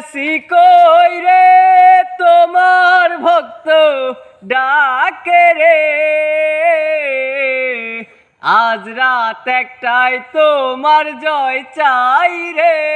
গেছি কই রে? তোমার ভক্ত ডাকে রে। আজ রাত একটাই তোমার জয় চাই রে।